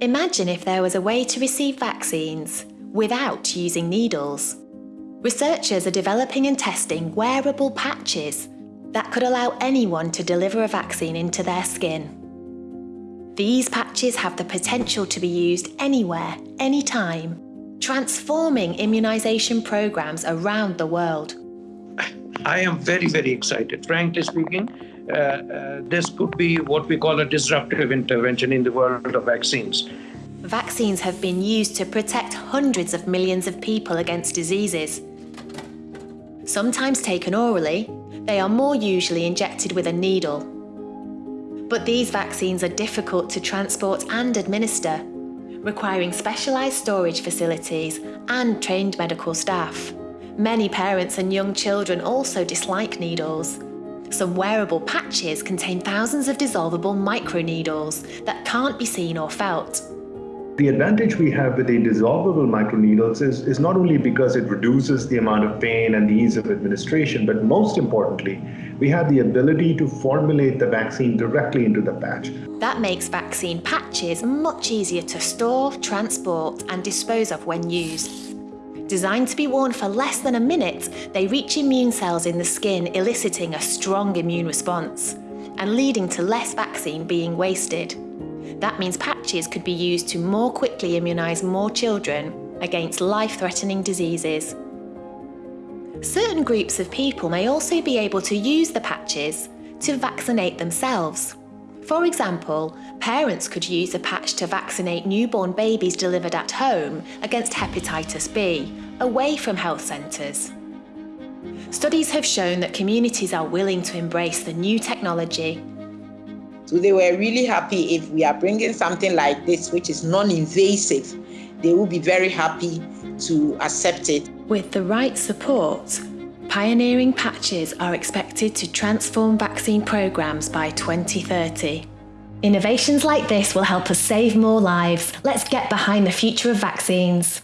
Imagine if there was a way to receive vaccines without using needles. Researchers are developing and testing wearable patches that could allow anyone to deliver a vaccine into their skin. These patches have the potential to be used anywhere, anytime, transforming immunisation programmes around the world. I am very, very excited. Frankly speaking, Uh, uh, this could be what we call a disruptive intervention in the world of vaccines. Vaccines have been used to protect hundreds of millions of people against diseases. Sometimes taken orally, they are more usually injected with a needle. But these vaccines are difficult to transport and administer, requiring specialised storage facilities and trained medical staff. Many parents and young children also dislike needles. Some wearable patches contain thousands of dissolvable microneedles that can't be seen or felt. The advantage we have with the dissolvable microneedles is, is not only because it reduces the amount of pain and the ease of administration, but most importantly, we have the ability to formulate the vaccine directly into the patch. That makes vaccine patches much easier to store, transport and dispose of when used. Designed to be worn for less than a minute, they reach immune cells in the skin eliciting a strong immune response and leading to less vaccine being wasted. That means patches could be used to more quickly immunise more children against life-threatening diseases. Certain groups of people may also be able to use the patches to vaccinate themselves. For example, parents could use a patch to vaccinate newborn babies delivered at home against hepatitis B, away from health centres. Studies have shown that communities are willing to embrace the new technology so they were really happy if we are bringing something like this, which is non-invasive, they will be very happy to accept it. With the right support, pioneering patches are expected to transform vaccine programs by 2030. Innovations like this will help us save more lives. Let's get behind the future of vaccines.